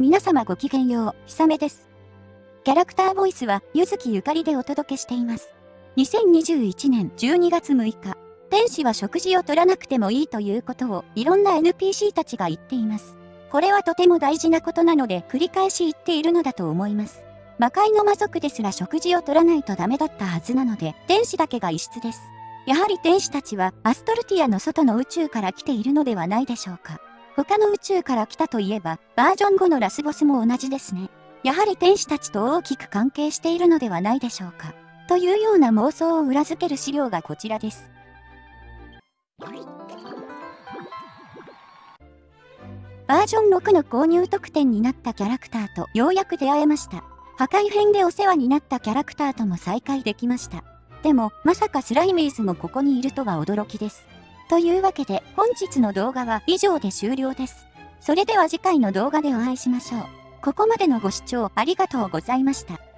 皆様ごきげんよう、ひさめです。キャラクターボイスは、ゆずきゆかりでお届けしています。2021年12月6日、天使は食事を取らなくてもいいということを、いろんな NPC たちが言っています。これはとても大事なことなので、繰り返し言っているのだと思います。魔界の魔族ですら食事を取らないとダメだったはずなので、天使だけが異質です。やはり天使たちはアストルティアの外の宇宙から来ているのではないでしょうか。他の宇宙から来たといえば、バージョン5のラスボスも同じですね。やはり天使たちと大きく関係しているのではないでしょうか。というような妄想を裏付ける資料がこちらです。バージョン6の購入特典になったキャラクターとようやく出会えました。破壊編でお世話になったキャラクターとも再会できました。でも、まさかスライミーズもここにいるとは驚きです。というわけで本日の動画は以上で終了です。それでは次回の動画でお会いしましょう。ここまでのご視聴ありがとうございました。